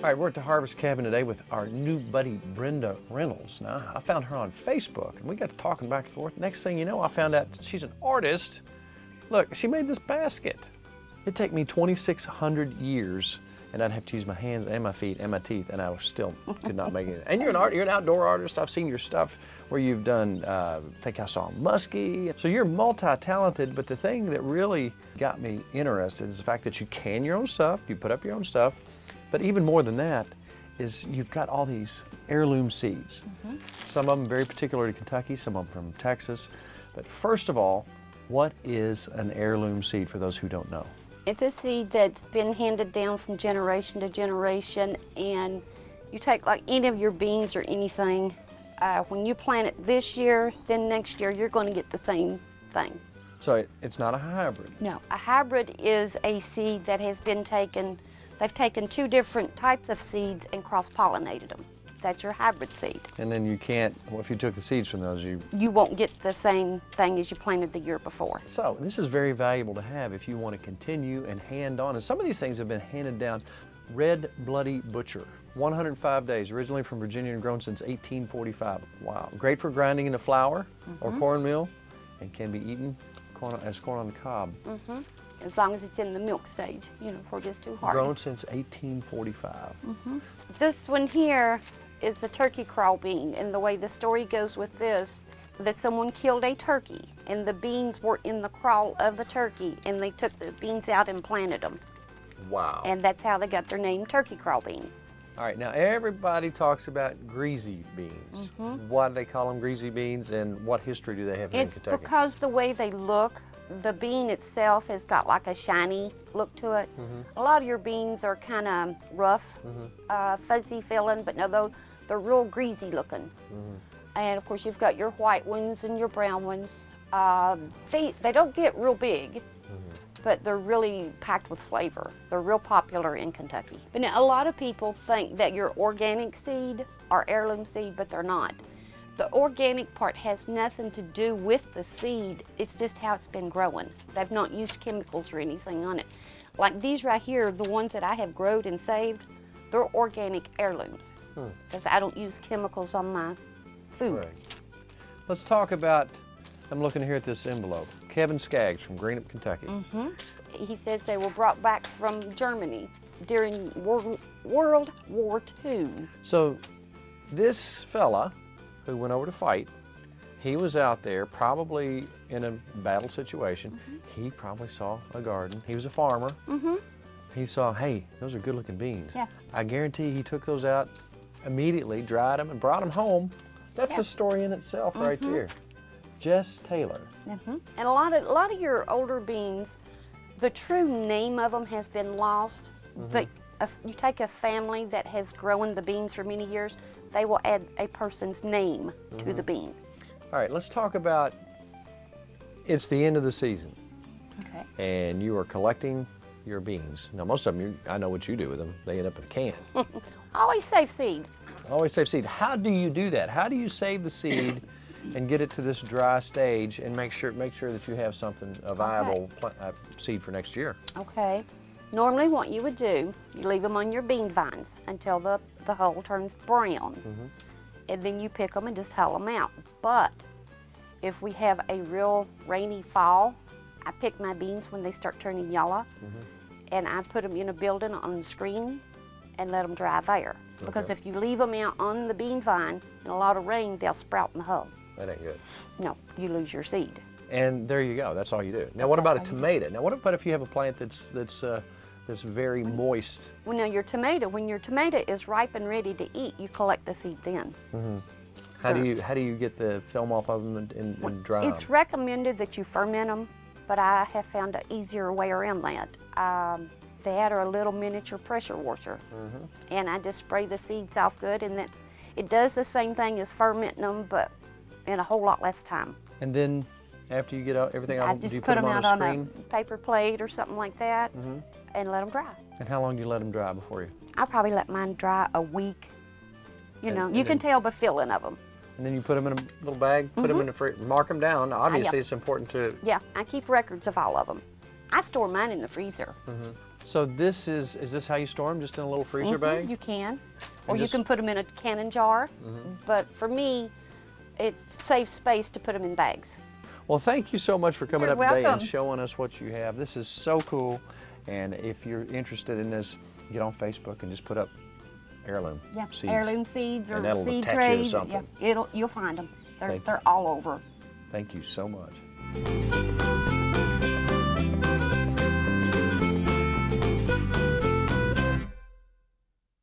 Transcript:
All right, we're at the Harvest Cabin today with our new buddy Brenda Reynolds. Now, I found her on Facebook and we got to talking back and forth. Next thing you know, I found out she's an artist. Look, she made this basket. It'd take me 2,600 years and I'd have to use my hands and my feet and my teeth and I still could not make it. And you're an art, you're an outdoor artist. I've seen your stuff where you've done, uh, I think I saw Muskie. So you're multi-talented, but the thing that really got me interested is the fact that you can your own stuff, you put up your own stuff, but even more than that is you've got all these heirloom seeds. Mm -hmm. Some of them very particular to Kentucky, some of them from Texas. But first of all, what is an heirloom seed for those who don't know? It's a seed that's been handed down from generation to generation and you take like any of your beans or anything, uh, when you plant it this year, then next year you're going to get the same thing. So it's not a hybrid? No, a hybrid is a seed that has been taken They've taken two different types of seeds and cross-pollinated them. That's your hybrid seed. And then you can't, well, if you took the seeds from those, you... You won't get the same thing as you planted the year before. So this is very valuable to have if you want to continue and hand on. And some of these things have been handed down. Red Bloody Butcher, 105 days, originally from Virginia and grown since 1845. Wow. Great for grinding into flour mm -hmm. or mm-hmm. cornmeal and can be eaten corn, as corn on the cob. Mm -hmm as long as it's in the milk stage, you know, before it gets too hard. Grown since 1845. Mm -hmm. This one here is the turkey crawl bean, and the way the story goes with this, that someone killed a turkey, and the beans were in the crawl of the turkey, and they took the beans out and planted them. Wow. And that's how they got their name, turkey crawl bean. All right, now everybody talks about greasy beans. Mm -hmm. Why do they call them greasy beans, and what history do they have it's in Kentucky? It's because the way they look, the bean itself has got like a shiny look to it. Mm -hmm. A lot of your beans are kind of rough, mm -hmm. uh, fuzzy feeling, but no, they're, they're real greasy looking. Mm -hmm. And of course, you've got your white ones and your brown ones. Uh, they, they don't get real big, mm-hmm. but they're really packed with flavor. They're real popular in Kentucky. But now, a lot of people think that your organic seed are heirloom seed, but they're not. The organic part has nothing to do with the seed. It's just how it's been growing. They've not used chemicals or anything on it. Like these right here, the ones that I have growed and saved, they're organic heirlooms. Because hmm. I don't use chemicals on my food. Right. Let's talk about, I'm looking here at this envelope. Kevin Skaggs from Greenup, Kentucky. Mm -hmm. He says they were brought back from Germany during World War II. So this fella who went over to fight, he was out there probably in a battle situation. Mm -hmm. He probably saw a garden. He was a farmer. Mm -hmm. He saw, hey, those are good looking beans. Yeah. I guarantee he took those out immediately, dried them, and brought them home. That's yeah. a story in itself mm -hmm. right there. Jess Taylor. Mm-hmm. And a lot of a lot of your older beans, the true name of them has been lost. Mm-hmm. But if you take a family that has grown the beans for many years, they will add a person's name mm -hmm. to the mm-hmm. bean. All right, let's talk about, it's the end of the season. Okay. And you are collecting your beans. Now, most of them, you, I know what you do with them. They end up in a can. Always save seed. Always save seed. How do you do that? How do you save the seed and get it to this dry stage and make sure make sure that you have something a viable okay. uh, seed for next year? Okay. Normally what you would do, you leave them on your bean vines until the, the hull turns brown. Mm -hmm. And then you pick them and just hull them out. But if we have a real rainy fall, I pick my beans when they start turning yellow mm -hmm. and I put them in a building on the screen and let them dry there. Okay. Because if you leave them out on the bean vine in a lot of rain, they'll sprout in the hull. That ain't good. No, you lose your seed. And there you go. That's all you do. Now, what about a tomato? Now, what about if you have a plant that's that's uh, that's very moist. Well, now your tomato, when your tomato is ripe and ready to eat, you collect the seed then. Mm -hmm. How do you how do you get the film off of them and, and, dry It's them? recommended that you ferment them, but I have found an easier way around that. Um, that or a little miniature pressure washer. Mm -hmm. And I just spray the seeds off good and then it does the same thing as fermenting them, but in a whole lot less time. And then after you get out everything out, I just put, put, them, out on a, on a paper plate or something like that. Mm -hmm and let them dry. And how long do you let them dry before you? I probably let mine dry a week. You and, know, you can tell by feeling of them. And then you put them in a little bag, put mm -hmm. them in the fridge, mark them down. Obviously, uh, yeah. it's important to... Yeah, I keep records of all of them. I store mine in the freezer. Mm -hmm. So this is, is this how you store them? Just in a little freezer Mhm, bag? You can. Or And you can put them in a cannon jar. But for me, it saves space to put them in bags. Well, thank you so much for coming You're up today and showing us what you have. This is so cool. And if you're interested in this, get on Facebook and just put up heirloom Yeah, seeds. heirloom seeds or seed attach you to trays. something. Yeah, it'll you'll find them. They're Thank they're all over. Thank you so much.